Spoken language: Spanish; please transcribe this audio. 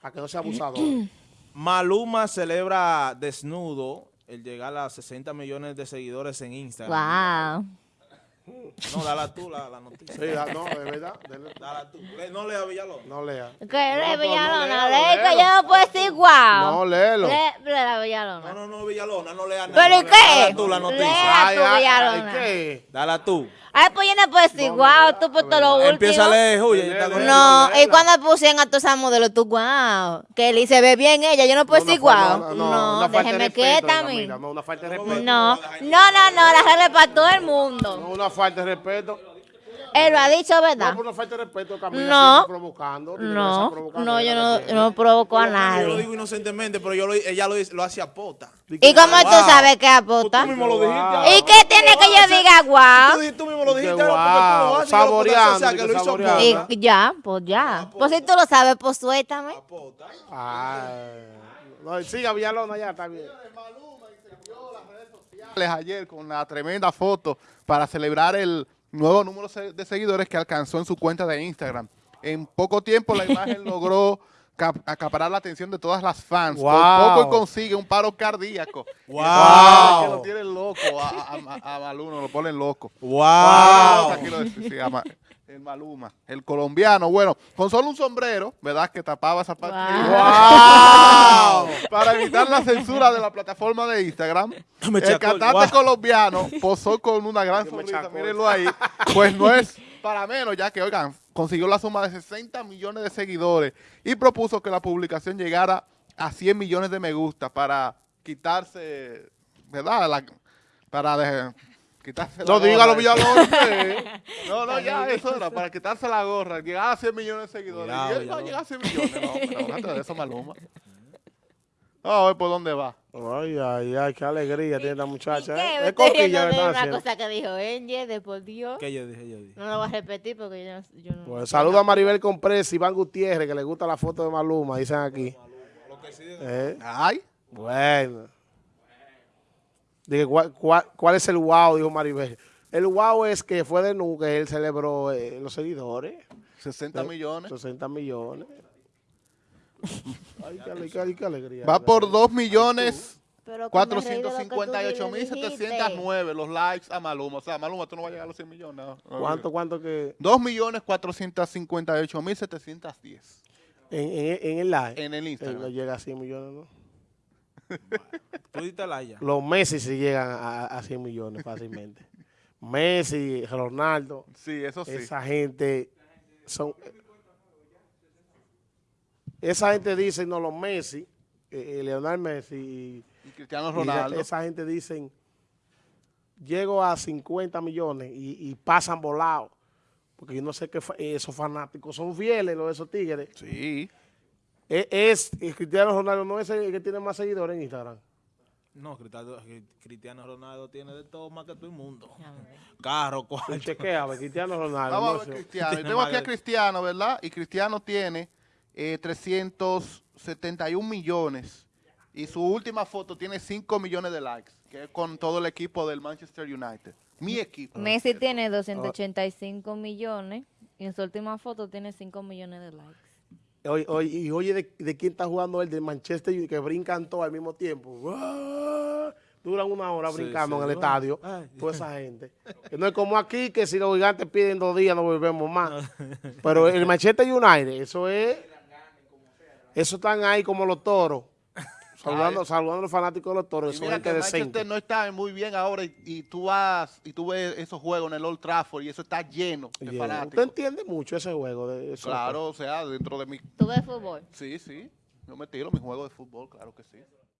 Para que no sea abusador. Maluma celebra desnudo el llegar a 60 millones de seguidores en Instagram. Wow. No, dala tú la, la noticia. sí, da- no, de verdad. dele- Dala tú. Le- no lea Villalón. No lea. Que No, le pero no Villalona, léelo, le que yo no puedo decir wow. No, léelo. Le, le la No, Villalona. no, no, Villalona, no lea nada. ¿Pero y no lea- qué? Dala tú la noticia. Lea. Tú, ay, Villalona. ay, ¿qué? Dala tú. Ay, pues yo no puedo decir no, tú por todo lo no. último. Empieza a leer, Julia. No, y cuando pusieron a todas esas modelos, tú wow. Que Lee se ve bien ella, yo no puedo decir una No, déjeme quieta a mí. No. No, no, la regla es para todo el mundo. No, una falta de respeto. Él lo ha dicho, No, ¿verdad? por una falta de respeto, Camila. No. provocando. Tú No, provocando no, a yo no, gente. no provoco a Yo lo nadie. digo inocentemente, pero yo lo, ella lo, lo hace a pota. ¿Y cómo tú Wow. sabes que Tú apota? mismo lo dijiste. Wow. ¿Y qué tiene que yo diga Tú, wow? tú mismo lo dijiste. Tú wow, haces, y la saboreando, o sea, que lo hizo a pota. Y ya, pues ya. Pues si tú lo sabes, pues suéltame. A pota. Ay. No, siga Villalona ya, está bien. ayer con la tremenda foto para celebrar el nuevo número de seguidores que alcanzó en su cuenta de Instagram. En poco tiempo la imagen logró cap- acaparar la atención de todas las fans. Wow. Por poco consigue un paro cardíaco. Wow. Que lo tienen loco a, a, Maluma, lo ponen loco. Wow. Aquí lo dice, sí, ama- el Maluma, el colombiano. Bueno, con solo un sombrero, ¿verdad? Que tapaba esa parte. ¡Wow! Para evitar la censura de la plataforma de Instagram, el cantante guau. colombiano posó con una gran sonrisa, mírenlo ahí, pues no es para menos, ya que, oigan, consiguió la suma de 60 millones de seguidores y propuso que la publicación llegara a 100 millones de me gusta para quitarse, ¿verdad? La- para de- quitarse la No, gorra. dígalo Villalona. que- No, no, ya, eso era, para quitarse la gorra, llegar a 100 millones de seguidores. Cuidado, y él va a llegar a 100 millones, no, pero déjate de eso, Maluma. Vamos a ver por dónde va. Ay, ay, ay, qué alegría tiene esta muchacha. ¿Qué? ¿eh? Es coquilla que está una haciendo. cosa que dijo Enye, de por Dios. ¿Qué yo dije? Yo dije. No lo voy a repetir porque yo no... Yo no Pues saluda a Maribel Comprés, Iván Gutiérrez, que le gusta la foto de Maluma, dicen aquí. Eh, Ay, Bueno. Dije, ¿cuál, cuál, cuál es el wow? Dijo Maribel. El wow es que fue de nu que él celebró eh, los seguidores. 60 millones. 60 millones. Ay, qué, ale- qué- qué alegría. Va por 2 millones Pero que me reí de lo que tú 458 mil dijiste. 709 los likes a Maluma. O sea, Maluma, tú no vas a llegar a los 100 millones. no. ¿Cuánto, cuánto que 2 millones 458 mil 710 en, en, en el live? en el Eh, no Instagram. llega a 100 millones, ¿no? Tú diste la ya. Los Messi sí llegan a, a 100 millones fácilmente. Messi, Ronaldo, Sí, eso sí. esa gente son... Esa gente dice, no, los Messi, eh, eh, Leonel Messi y, Y Cristiano y Ronaldo. esa gente dicen, llego a 50 millones y, y pasan volados. Porque yo no sé qué fa- esos fanáticos son fieles, los de esos tigres. Sí. Es, es- el Cristiano Ronaldo no es el que tiene más seguidores en Instagram. No, Cristiano, Cristiano Ronaldo tiene de todo más que todo el mundo. Carro, cuarto. chequea, Cristiano Ronaldo. Vamos no a ver. Cristiano. Yo tengo aquí a Cristiano, ¿verdad? Y Cristiano tiene eh, 371 millones. Y su última foto tiene 5 millones de likes, que es con todo el equipo del Manchester United. Mi equipo. Messi tiene 285 millones y en su última foto tiene 5 millones de likes. Oye, y oye, de, de quién está jugando él? De Manchester United, que brincan todos al mismo tiempo. ¡Uah! Duran una hora Sí, brincando sí. en el estadio. Ay. Toda esa gente. No es como aquí, que si los gigantes piden dos días no volvemos más. Pero el Manchester United, eso es... Eso están ahí como los toros. Saludando, saludando a los fanáticos de los toros. Y mira gente que. Manchester no está muy bien ahora y, y tú vas y tú ves esos juegos en el Old Trafford y eso está lleno de Yeah. Usted fanáticos. entiende mucho ese juego. De eso. Claro, o sea, dentro de mi... ¿Tú ves fútbol? Sí, sí. Yo me tiro mi juego de fútbol, claro que sí.